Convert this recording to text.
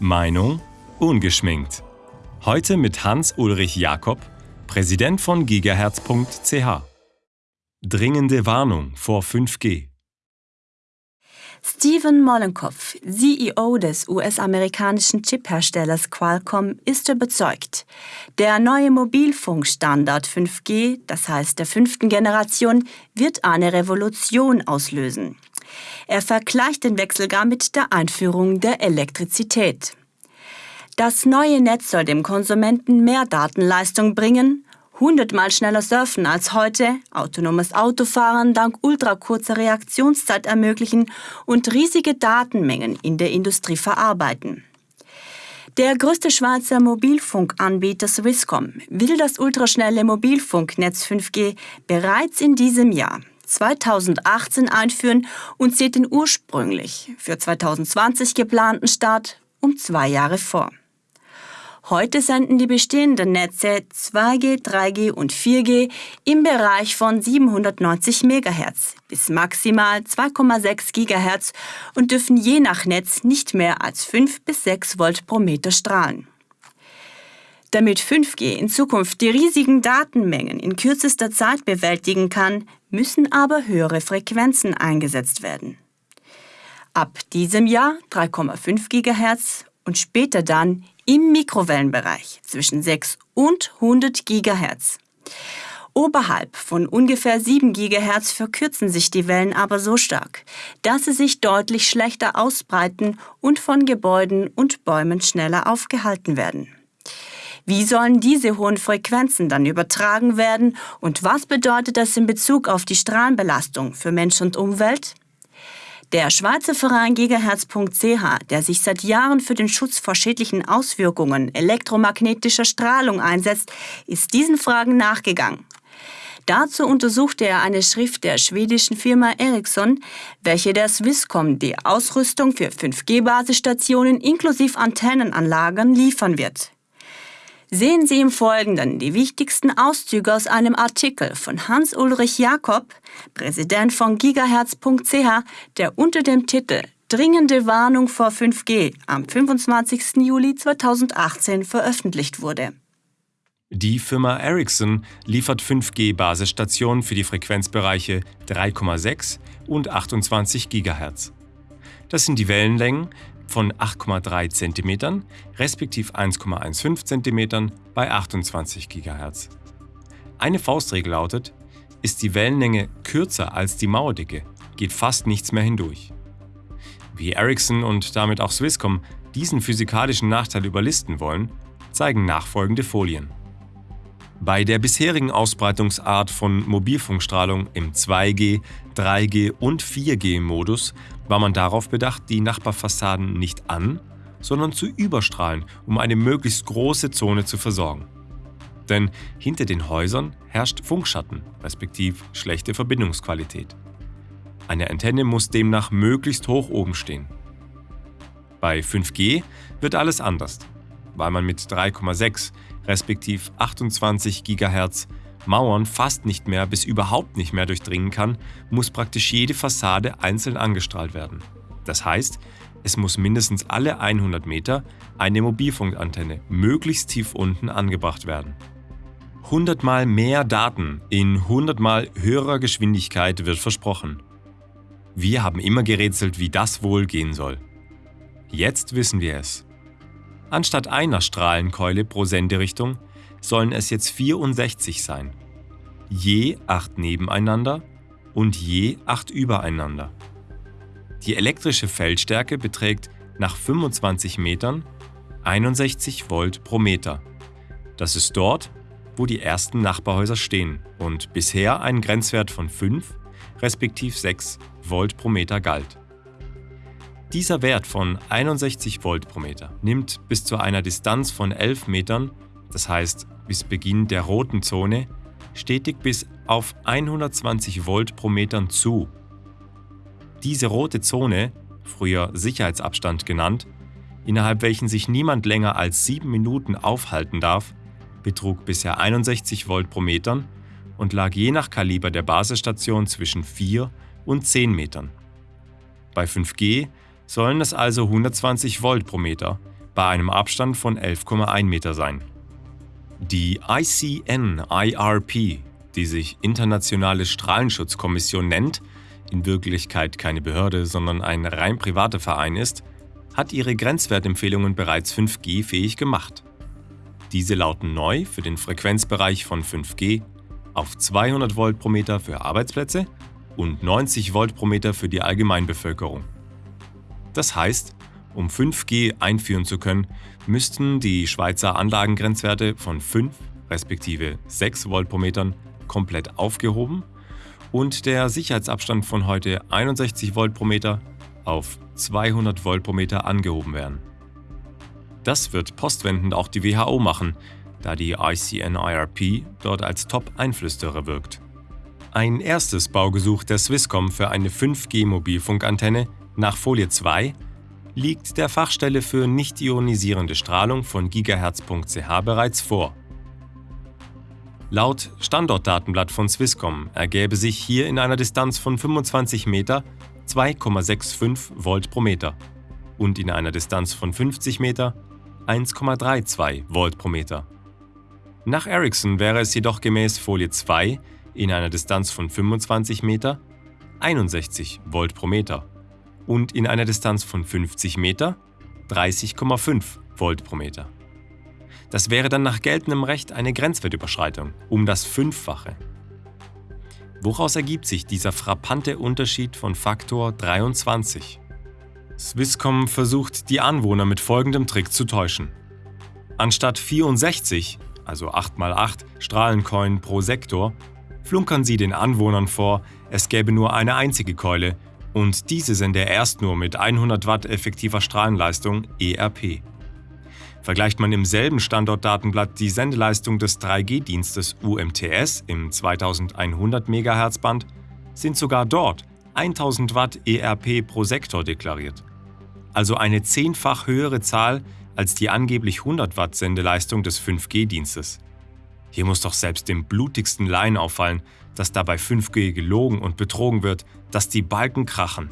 Meinung ungeschminkt. Heute mit Hans-Ulrich Jakob, Präsident von gigahertz.ch. Dringende Warnung vor 5G. Steven Mollenkopf, CEO des US-amerikanischen Chipherstellers Qualcomm, ist überzeugt. Der neue Mobilfunkstandard 5G, das heißt der fünften Generation, wird eine Revolution auslösen. Er vergleicht den Wechsel gar mit der Einführung der Elektrizität. Das neue Netz soll dem Konsumenten mehr Datenleistung bringen, hundertmal schneller surfen als heute, autonomes Autofahren dank ultrakurzer Reaktionszeit ermöglichen und riesige Datenmengen in der Industrie verarbeiten. Der größte Schweizer Mobilfunkanbieter Swisscom will das ultraschnelle Mobilfunknetz 5G bereits in diesem Jahr 2018 einführen und sieht den ursprünglich für 2020 geplanten Start um zwei Jahre vor. Heute senden die bestehenden Netze 2G, 3G und 4G im Bereich von 790 MHz bis maximal 2,6 GHz und dürfen je nach Netz nicht mehr als 5 bis 6 Volt pro Meter strahlen. Damit 5G in Zukunft die riesigen Datenmengen in kürzester Zeit bewältigen kann, müssen aber höhere Frequenzen eingesetzt werden. Ab diesem Jahr 3,5 GHz und später dann im Mikrowellenbereich zwischen 6 und 100 GHz. Oberhalb von ungefähr 7 GHz verkürzen sich die Wellen aber so stark, dass sie sich deutlich schlechter ausbreiten und von Gebäuden und Bäumen schneller aufgehalten werden. Wie sollen diese hohen Frequenzen dann übertragen werden und was bedeutet das in Bezug auf die Strahlenbelastung für Mensch und Umwelt? Der Schweizer Verein Gigahertz.ch, der sich seit Jahren für den Schutz vor schädlichen Auswirkungen elektromagnetischer Strahlung einsetzt, ist diesen Fragen nachgegangen. Dazu untersuchte er eine Schrift der schwedischen Firma Ericsson, welche der Swisscom die Ausrüstung für 5G-Basisstationen inklusive Antennenanlagen liefern wird. Sehen Sie im Folgenden die wichtigsten Auszüge aus einem Artikel von Hans-Ulrich Jakob, Präsident von gigahertz.ch, der unter dem Titel Dringende Warnung vor 5G am 25. Juli 2018 veröffentlicht wurde. Die Firma Ericsson liefert 5G-Basisstationen für die Frequenzbereiche 3,6 und 28 GHz. Das sind die Wellenlängen, von 8,3 cm respektive 1,15 cm bei 28 GHz. Eine Faustregel lautet, ist die Wellenlänge kürzer als die Mauerdicke, geht fast nichts mehr hindurch. Wie Ericsson und damit auch Swisscom diesen physikalischen Nachteil überlisten wollen, zeigen nachfolgende Folien. Bei der bisherigen Ausbreitungsart von Mobilfunkstrahlung im 2G, 3G und 4G-Modus war man darauf bedacht, die Nachbarfassaden nicht an, sondern zu überstrahlen, um eine möglichst große Zone zu versorgen. Denn hinter den Häusern herrscht Funkschatten, respektive schlechte Verbindungsqualität. Eine Antenne muss demnach möglichst hoch oben stehen. Bei 5G wird alles anders, weil man mit 3,6 respektive 28 GHz Mauern fast nicht mehr bis überhaupt nicht mehr durchdringen kann, muss praktisch jede Fassade einzeln angestrahlt werden. Das heißt, es muss mindestens alle 100 Meter eine Mobilfunkantenne möglichst tief unten angebracht werden. 100 mal mehr Daten in 100 mal höherer Geschwindigkeit wird versprochen. Wir haben immer gerätselt, wie das wohl gehen soll. Jetzt wissen wir es. Anstatt einer Strahlenkeule pro Senderichtung sollen es jetzt 64 sein. Je acht nebeneinander und je acht übereinander. Die elektrische Feldstärke beträgt nach 25 Metern 61 Volt pro Meter. Das ist dort, wo die ersten Nachbarhäuser stehen und bisher ein Grenzwert von 5 respektive 6 Volt pro Meter galt. Dieser Wert von 61 Volt pro Meter nimmt bis zu einer Distanz von 11 Metern, das heißt bis Beginn der roten Zone, stetig bis auf 120 Volt pro Meter zu. Diese rote Zone, früher Sicherheitsabstand genannt, innerhalb welchen sich niemand länger als 7 Minuten aufhalten darf, betrug bisher 61 Volt pro Meter und lag je nach Kaliber der Basisstation zwischen 4 und 10 Metern. Bei 5G sollen es also 120 Volt pro Meter, bei einem Abstand von 11,1 Meter sein. Die ICN-IRP, die sich Internationale Strahlenschutzkommission nennt, in Wirklichkeit keine Behörde, sondern ein rein privater Verein ist, hat ihre Grenzwertempfehlungen bereits 5G fähig gemacht. Diese lauten neu für den Frequenzbereich von 5G auf 200 Volt pro Meter für Arbeitsplätze und 90 Volt pro Meter für die Allgemeinbevölkerung. Das heißt, um 5G einführen zu können, müssten die Schweizer Anlagengrenzwerte von 5 respektive 6 Volt pro Metern komplett aufgehoben und der Sicherheitsabstand von heute 61 Volt pro Meter auf 200 Volt pro Meter angehoben werden. Das wird postwendend auch die WHO machen, da die ICNIRP dort als Top-Einflüsterer wirkt. Ein erstes Baugesuch der Swisscom für eine 5G-Mobilfunkantenne nach Folie 2 liegt der Fachstelle für nicht ionisierende Strahlung von gigahertz.ch bereits vor. Laut Standortdatenblatt von Swisscom ergäbe sich hier in einer Distanz von 25 Meter 2,65 Volt pro Meter und in einer Distanz von 50 Meter 1,32 Volt pro Meter. Nach Ericsson wäre es jedoch gemäß Folie 2 in einer Distanz von 25 Meter 61 Volt pro Meter und in einer Distanz von 50 Meter 30,5 Volt pro Meter. Das wäre dann nach geltendem Recht eine Grenzwertüberschreitung um das Fünffache. Woraus ergibt sich dieser frappante Unterschied von Faktor 23? Swisscom versucht, die Anwohner mit folgendem Trick zu täuschen. Anstatt 64, also 8x8 Strahlencoin pro Sektor, flunkern sie den Anwohnern vor, es gäbe nur eine einzige Keule und diese sende erst nur mit 100 Watt effektiver Strahlenleistung ERP. Vergleicht man im selben Standortdatenblatt die Sendeleistung des 3G-Dienstes UMTS im 2100 MHz Band, sind sogar dort 1000 Watt ERP pro Sektor deklariert. Also eine zehnfach höhere Zahl als die angeblich 100 Watt Sendeleistung des 5G-Dienstes. Hier muss doch selbst dem blutigsten Laien auffallen, dass dabei 5G gelogen und betrogen wird, dass die Balken krachen.